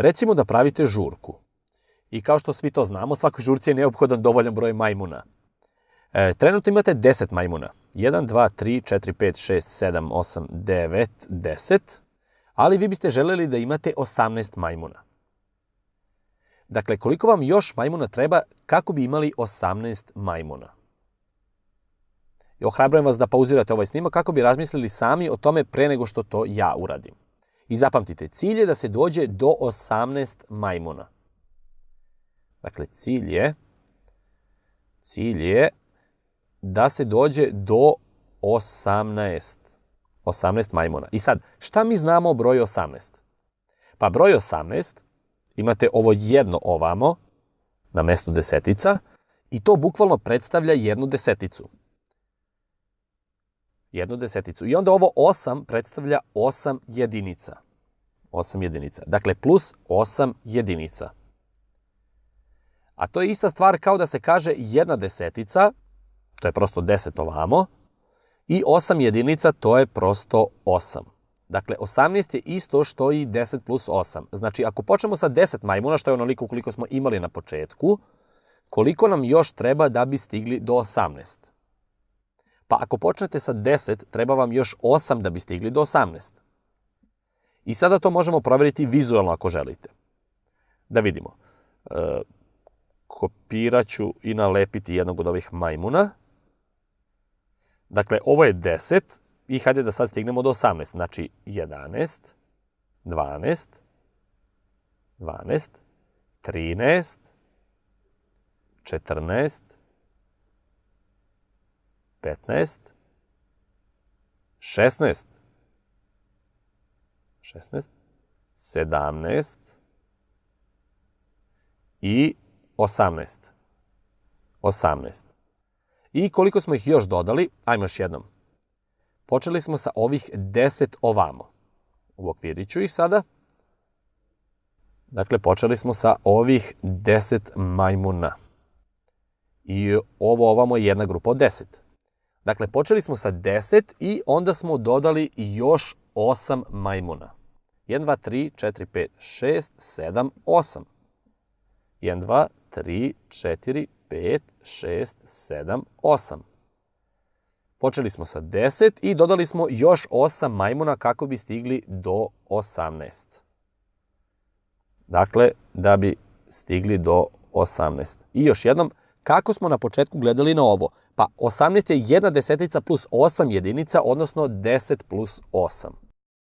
Recimo da pravite žurku. I kao što svi to znamo, svakoj žurci je neophodan dovoljan broj majmuna. E, trenutno imate 10 majmuna. 1, 2, 3, 4, 5, 6, 7, 8, 9, 10. Ali vi biste želeli da imate 18 majmuna. Dakle, koliko vam još majmuna treba kako bi imali 18 majmuna? I ohrabrujem vas da pauzirate ovaj snimak kako bi razmislili sami o tome pre nego što to ja uradim. I zapamtite, cilj je da se dođe do 18 majmuna. Dakle, cilj je, cilj je da se dođe do 18. 18 majmuna. I sad, šta mi znamo o broju 18? Pa broj 18, imate ovo jedno ovamo, na mestu desetica, i to bukvalno predstavlja jednu deseticu. Jednu deseticu. I onda ovo 8 predstavlja 8 jedinica. 8 jedinica. Dakle, plus 8 jedinica. A to je ista stvar kao da se kaže jedna desetica, to je prosto 10 ovamo, i 8 jedinica, to je prosto 8. Dakle, 18 je isto što i 10 plus 8. Znači, ako počnemo sa 10 majmuna, što je onoliko koliko smo imali na početku, koliko nam još treba da bi stigli do 18? Pa ako počnete sa 10, treba vam još 8 da bi stigli do 18. I sada to možemo proveriti vizualno ako želite. Da vidimo. E, kopirat ću i nalepiti jednog od ovih majmuna. Dakle, ovo je 10 i hajde da sad stignemo do 18. Znači, 11, 12, 12, 13, 14, 15, 16, 16, 17 i 18. 18. I koliko smo ih još dodali? Ajmo još jednom. Počeli smo sa ovih 10 ovamo. U okviriću ih sada. Dakle, počeli smo sa ovih 10 majmuna. I ovo ovamo je jedna grupa od 10. Dakle, počeli smo sa 10 i onda smo dodali još 8 majmuna. 1, 2, 3, 4, 5, 6, 7, 8. 1, 2, 3, 4, 5, 6, 7, 8. Počeli smo sa 10 i dodali smo još 8 majmuna kako bi stigli do 18. Dakle, da bi stigli do 18. I još jednom, kako smo na početku gledali na ovo? Pa 18 je jedna desetica plus 8 jedinica, odnosno 10 plus 8.